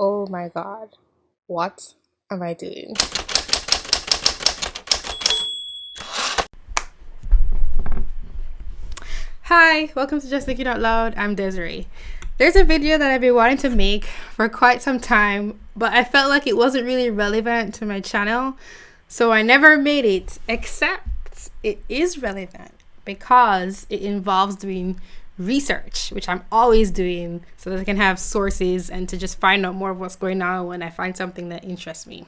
Oh my god. What am I doing? Hi, welcome to Just Thinking Out Loud. I'm Desiree. There's a video that I've been wanting to make for quite some time, but I felt like it wasn't really relevant to my channel, so I never made it, except it is relevant because it involves doing research, which I'm always doing so that I can have sources and to just find out more of what's going on when I find something that interests me.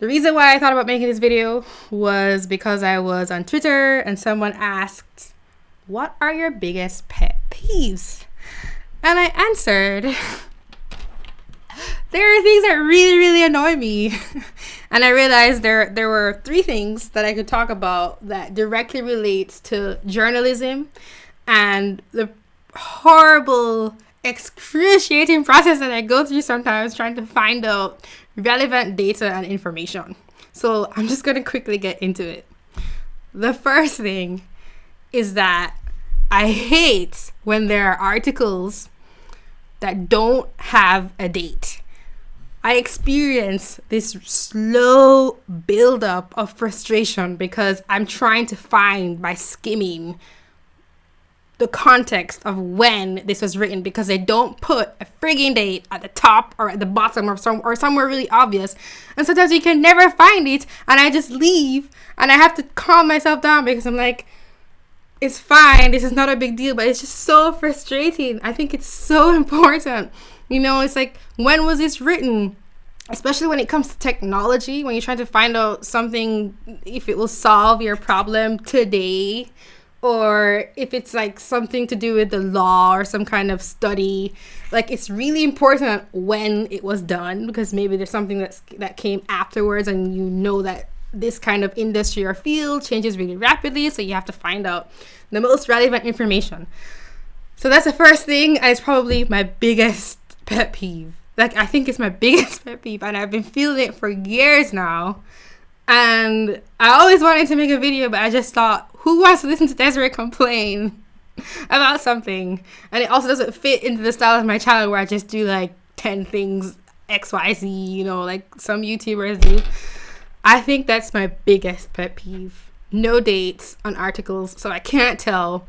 The reason why I thought about making this video was because I was on Twitter and someone asked, What are your biggest pet peeves? And I answered, There are things that really, really annoy me. and I realized there there were three things that I could talk about that directly relates to journalism and the horrible, excruciating process that I go through sometimes trying to find out relevant data and information. So I'm just going to quickly get into it. The first thing is that I hate when there are articles that don't have a date. I experience this slow buildup of frustration because I'm trying to find by skimming the context of when this was written because they don't put a frigging date at the top or at the bottom or some or somewhere really obvious. And sometimes you can never find it and I just leave and I have to calm myself down because I'm like it's fine. This is not a big deal, but it's just so frustrating. I think it's so important. You know, it's like when was this written? Especially when it comes to technology, when you're trying to find out something if it will solve your problem today or if it's like something to do with the law or some kind of study like it's really important when it was done because maybe there's something that's that came afterwards and you know that this kind of industry or field changes really rapidly so you have to find out the most relevant information. So that's the first thing and it's probably my biggest pet peeve. Like i think it's my biggest pet peeve and i've been feeling it for years now. And I always wanted to make a video, but I just thought, who wants to listen to Desiree complain about something? And it also doesn't fit into the style of my channel where I just do like 10 things XYZ, you know, like some YouTubers do. I think that's my biggest pet peeve. No dates on articles, so I can't tell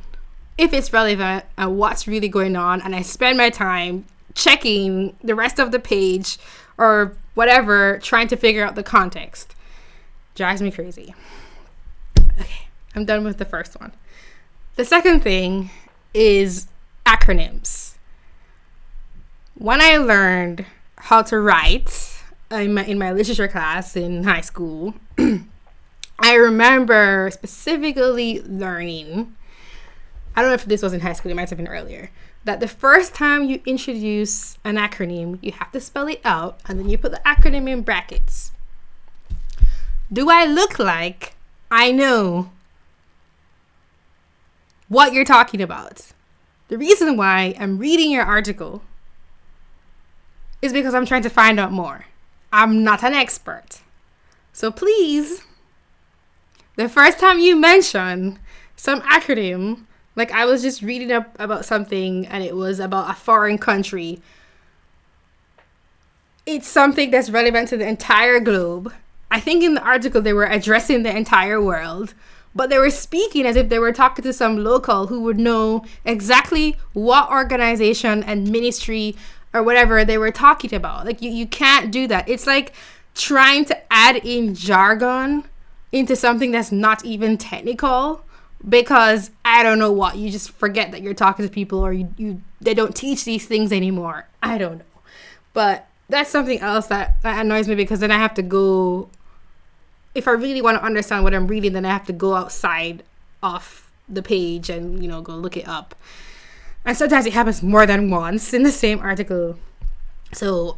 if it's relevant and what's really going on. And I spend my time checking the rest of the page or whatever, trying to figure out the context drives me crazy. I'm done with the first one. The second thing is acronyms. When I learned how to write in my, in my literature class in high school, I remember specifically learning, I don't know if this was in high school, it might have been earlier, that the first time you introduce an acronym, you have to spell it out and then you put the acronym in brackets. Do I look like I know what you're talking about? The reason why I'm reading your article is because I'm trying to find out more. I'm not an expert. So please, the first time you mention some acronym, like I was just reading up about something and it was about a foreign country, it's something that's relevant to the entire globe I think in the article they were addressing the entire world, but they were speaking as if they were talking to some local who would know exactly what organization and ministry or whatever they were talking about. Like you, you can't do that. It's like trying to add in jargon into something that's not even technical because I don't know what you just forget that you're talking to people or you, you they don't teach these things anymore. I don't know. But that's something else that, that annoys me because then I have to go. If I really want to understand what I'm reading, then I have to go outside off the page and you know go look it up. And sometimes it happens more than once in the same article. So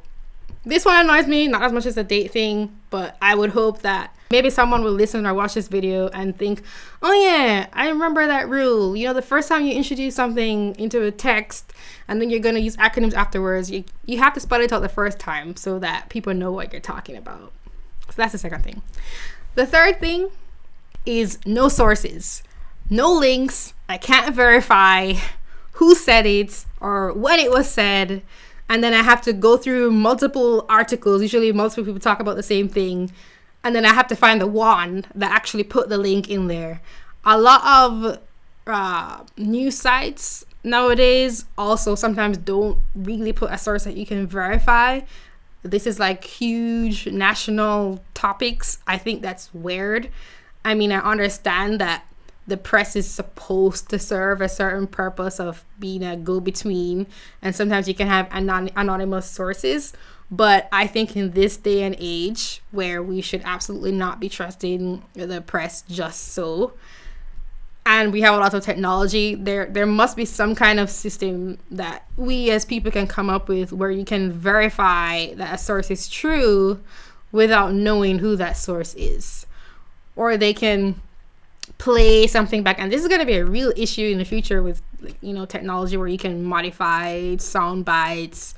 this one annoys me, not as much as the date thing, but I would hope that maybe someone will listen or watch this video and think, oh yeah, I remember that rule. You know, the first time you introduce something into a text and then you're going to use acronyms afterwards, you, you have to spell it out the first time so that people know what you're talking about. So that's the second thing. The third thing is no sources, no links. I can't verify who said it or when it was said and then I have to go through multiple articles. Usually, multiple people talk about the same thing, and then I have to find the one that actually put the link in there. A lot of uh, news sites nowadays also sometimes don't really put a source that you can verify. This is like huge national topics. I think that's weird. I mean, I understand that the press is supposed to serve a certain purpose of being a go between, and sometimes you can have anon- anonymous sources. But I think in this day and age where we should absolutely not be trusting the press just so, and we have a lot of technology, there there must be some kind of system that we as people can come up with where you can verify that a source is true without knowing who that source is. Or they can play something back and this is going to be a real issue in the future with you know technology where you can modify sound bites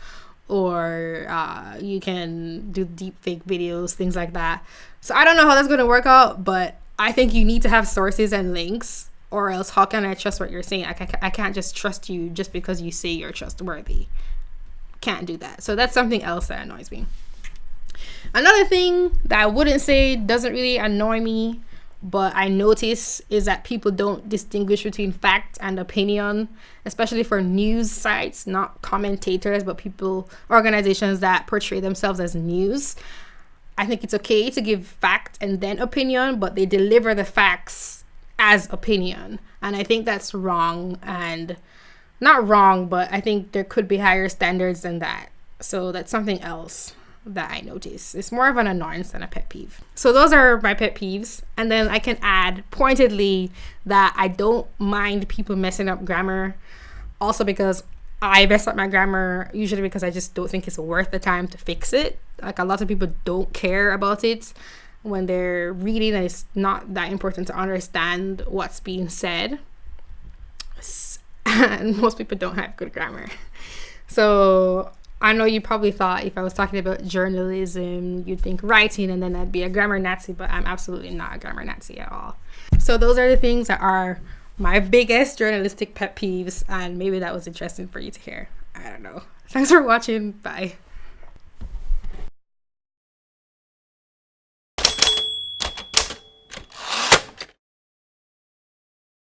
or uh, you can do deep fake videos things like that so i don't know how that's going to work out but i think you need to have sources and links or else how can i trust what you're saying? I, ca- I can't just trust you just because you say you're trustworthy. Can't do that. So that's something else that annoys me. Another thing that i wouldn't say doesn't really annoy me but I notice is that people don't distinguish between fact and opinion, especially for news sites, not commentators, but people, organizations that portray themselves as news. I think it's okay to give fact and then opinion, but they deliver the facts as opinion. And I think that's wrong and not wrong, but I think there could be higher standards than that. So that's something else that I notice. It's more of an annoyance than a pet peeve. So those are my pet peeves. And then I can add pointedly that I don't mind people messing up grammar. Also because I mess up my grammar usually because I just don't think it's worth the time to fix it. Like a lot of people don't care about it when they're reading and it's not that important to understand what's being said. And most people don't have good grammar. So I know you probably thought if I was talking about journalism, you'd think writing and then I'd be a grammar Nazi, but I'm absolutely not a grammar Nazi at all. So those are the things that are my biggest journalistic pet peeves, and maybe that was interesting for you to hear. I don't know. Thanks for watching. Bye.